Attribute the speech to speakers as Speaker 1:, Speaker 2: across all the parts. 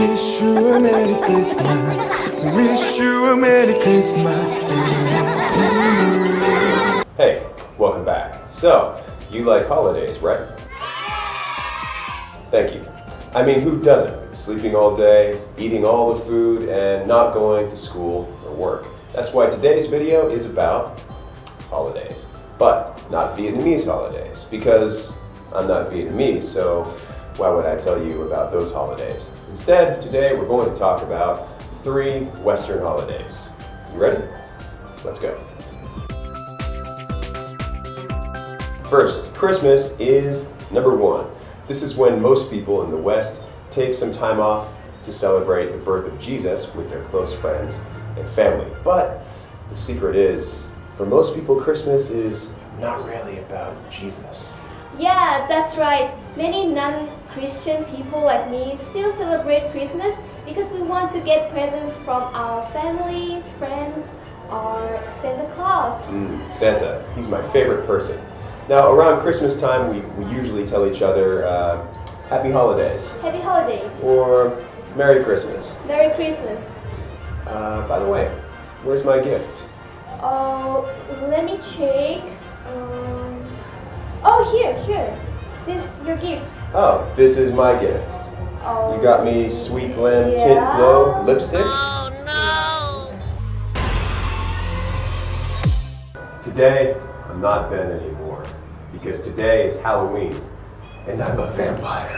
Speaker 1: Wish you a Merry Christmas. Wish you a Merry Christmas.
Speaker 2: Hey, welcome back. So, you like holidays, right? Thank you. I mean, who doesn't? Sleeping all day, eating all the food, and not going to school or work. That's why today's video is about holidays. But not Vietnamese holidays, because I'm not Vietnamese, so why would I tell you about those holidays? Instead, today we're going to talk about three Western holidays. You ready? Let's go. First, Christmas is number one. This is when most people in the West take some time off to celebrate the birth of Jesus with their close friends and family. But the secret is, for most people, Christmas is not really about Jesus.
Speaker 3: Yeah, that's right. Many non-Christian people like me still celebrate Christmas because we want to get presents from our family, friends, or Santa Claus.
Speaker 2: Mm, Santa, he's my favorite person. Now, around Christmas time, we, we usually tell each other uh, Happy Holidays
Speaker 3: Happy holidays.
Speaker 2: or Merry Christmas.
Speaker 3: Merry Christmas.
Speaker 2: Uh, by the way, where's my gift?
Speaker 3: Oh, let me check. Um, oh, here, here. This is your gift.
Speaker 2: Oh, this is my gift.
Speaker 3: Oh,
Speaker 2: You got me oh, Sweet Glen Tint. Glow lipstick. Oh no! Today, I'm not Ben anymore because today is Halloween and I'm a vampire.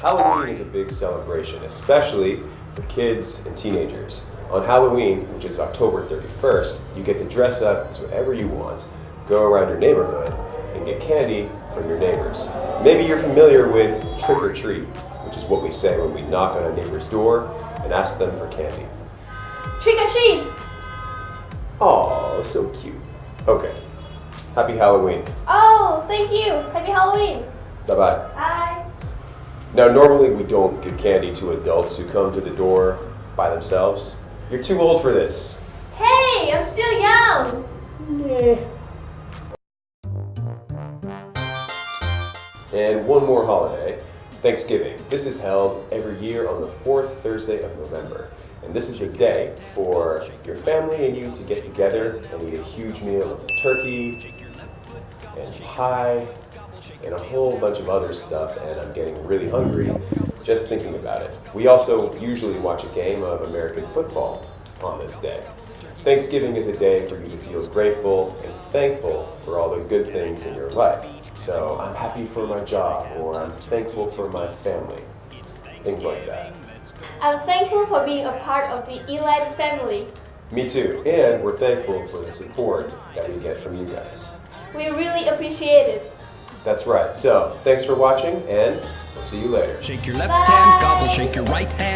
Speaker 2: Halloween is a big celebration, especially for kids and teenagers. On Halloween, which is October 31st, you get to dress up as whatever you want, go around your neighborhood, and get candy from your neighbors. Maybe you're familiar with trick or treat, which is what we say when we knock on a neighbor's door and ask them for candy.
Speaker 3: Trick or treat.
Speaker 2: Oh, so cute. Okay. Happy Halloween.
Speaker 3: Oh, thank you. Happy Halloween.
Speaker 2: Bye-bye.
Speaker 3: Bye.
Speaker 2: Now, normally we don't give candy to adults who come to the door by themselves. You're too old for this.
Speaker 3: Hey, I'm still
Speaker 2: And one more holiday, Thanksgiving. This is held every year on the fourth Thursday of November. And this is a day for your family and you to get together and eat a huge meal of turkey and pie and a whole bunch of other stuff. And I'm getting really hungry just thinking about it. We also usually watch a game of American football on this day. Thanksgiving is a day for you to feel grateful and thankful for all the good things in your life. So I'm happy for my job, or I'm thankful for my family. Things like that.
Speaker 3: I'm thankful for being a part of the Elight family.
Speaker 2: Me too. And we're thankful for the support that we get from you guys.
Speaker 3: We really appreciate it.
Speaker 2: That's right. So thanks for watching, and we'll see you later.
Speaker 4: Shake your left
Speaker 3: Bye.
Speaker 4: hand, gobble, shake your right hand.